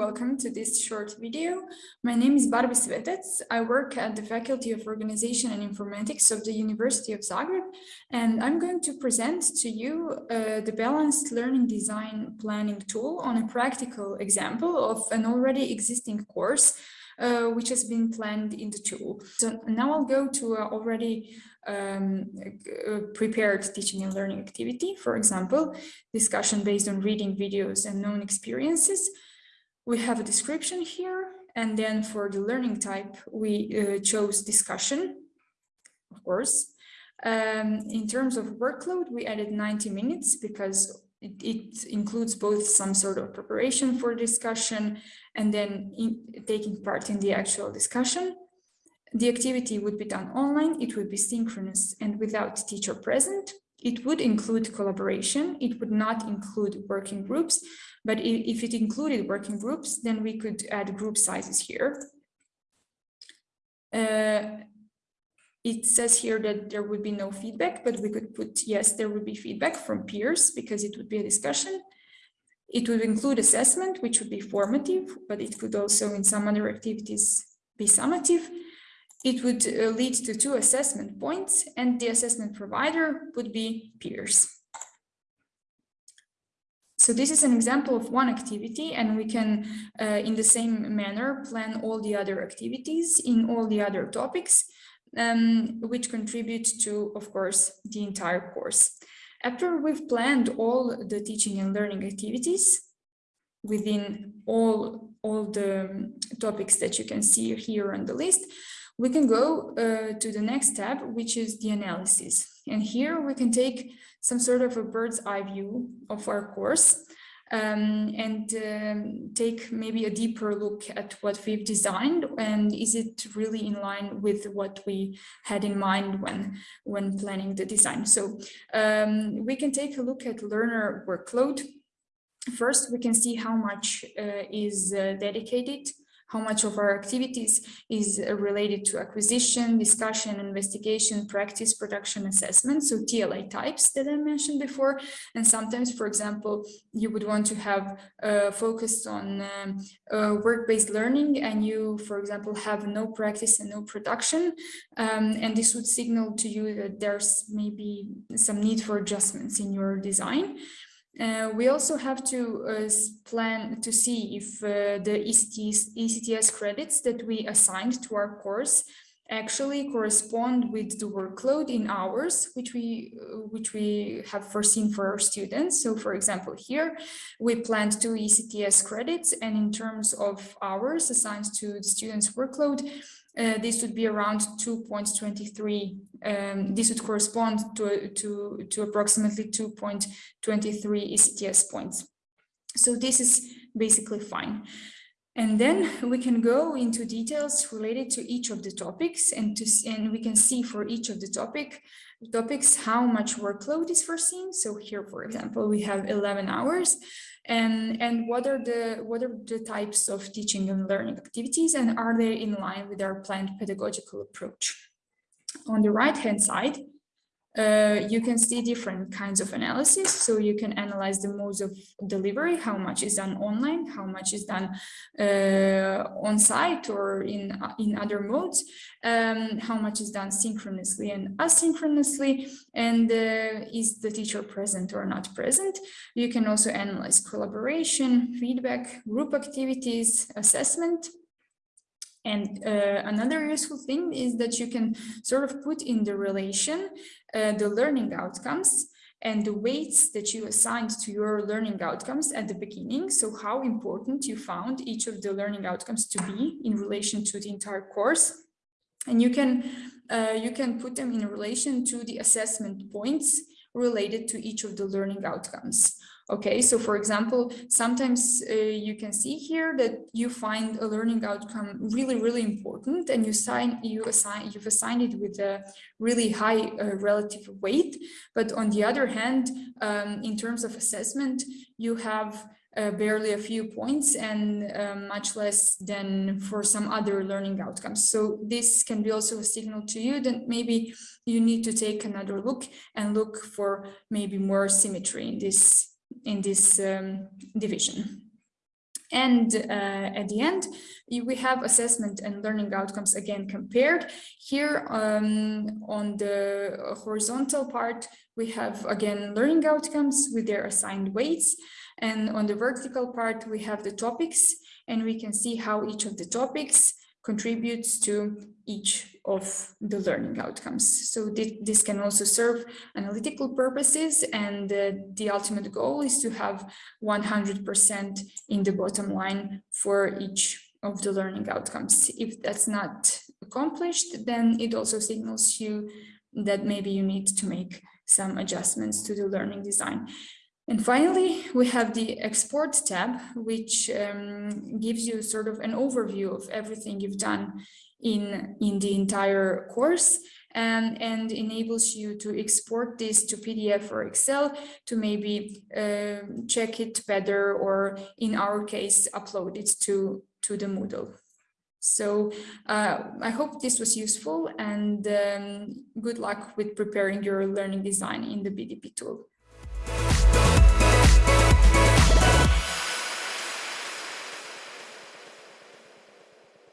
welcome to this short video. My name is Barbi Svetec. I work at the Faculty of Organization and Informatics of the University of Zagreb, and I'm going to present to you uh, the Balanced Learning Design Planning tool on a practical example of an already existing course uh, which has been planned in the tool. So now I'll go to a already um, prepared teaching and learning activity, for example, discussion based on reading videos and known experiences. We have a description here, and then for the learning type, we uh, chose discussion, of course. Um, in terms of workload, we added 90 minutes because it, it, includes both some sort of preparation for discussion and then in, taking part in the actual discussion. The activity would be done online, it would be synchronous and without teacher present. It would include collaboration, it would not include working groups, but if it included working groups, then we could add group sizes here. Uh, it says here that there would be no feedback, but we could put, yes, there would be feedback from peers because it would be a discussion. It would include assessment, which would be formative, but it could also in some other activities be summative. It would uh, lead to two assessment points and the assessment provider would be peers. So this is an example of one activity and we can, uh, in the same manner, plan all the other activities in all the other topics um, which contribute to, of course, the entire course. After we've planned all the teaching and learning activities within all, all the topics that you can see here on the list, we can go uh, to the next tab, which is the analysis. And here we can take some sort of a bird's eye view of our course um, and um, take maybe a deeper look at what we've designed and is it really in line with what we had in mind when when planning the design so um, we can take a look at learner workload first we can see how much uh, is uh, dedicated how much of our activities is uh, related to acquisition, discussion, investigation, practice, production, assessment, so TLA types that I mentioned before. And sometimes, for example, you would want to have uh, focused on um, uh, work-based learning and you, for example, have no practice and no production. Um, and this would signal to you that there's maybe some need for adjustments in your design. Uh, we also have to uh, plan to see if uh, the ECTS, ECTS credits that we assigned to our course actually correspond with the workload in hours which we uh, which we have foreseen for our students. So for example here we planned two ECTS credits and in terms of hours assigned to the students workload uh, this would be around 2.23. Um, this would correspond to, to, to approximately 2.23 ECTS points. So this is basically fine. And then we can go into details related to each of the topics and to and we can see for each of the topic topics how much workload is foreseen. So here, for example, we have 11 hours and and what are the what are the types of teaching and learning activities and are they in line with our planned pedagogical approach on the right hand side uh, you can see different kinds of analysis. So you can analyze the modes of delivery, how much is done online, how much is done uh, on site or in, in other modes, um, how much is done synchronously and asynchronously, and uh, is the teacher present or not present. You can also analyze collaboration, feedback, group activities, assessment, and uh, another useful thing is that you can sort of put in the relation uh, the learning outcomes and the weights that you assigned to your learning outcomes at the beginning. So how important you found each of the learning outcomes to be in relation to the entire course. And you can, uh, you can put them in relation to the assessment points related to each of the learning outcomes. Okay, so for example, sometimes uh, you can see here that you find a learning outcome really, really important and you sign, you assign, you've assigned it with a really high uh, relative weight. But on the other hand, um, in terms of assessment, you have uh, barely a few points and uh, much less than for some other learning outcomes. So this can be also a signal to you that maybe you need to take another look and look for maybe more symmetry in this in this um, division. And uh, at the end, we have assessment and learning outcomes again compared. Here um, on the horizontal part, we have again learning outcomes with their assigned weights. And on the vertical part, we have the topics and we can see how each of the topics contributes to each of the learning outcomes. So th this can also serve analytical purposes and uh, the ultimate goal is to have 100% in the bottom line for each of the learning outcomes. If that's not accomplished, then it also signals you that maybe you need to make some adjustments to the learning design. And finally, we have the export tab, which um, gives you sort of an overview of everything you've done in, in the entire course and, and enables you to export this to PDF or Excel to maybe uh, check it better or in our case, upload it to, to the Moodle. So uh, I hope this was useful and um, good luck with preparing your learning design in the BDP tool. Thank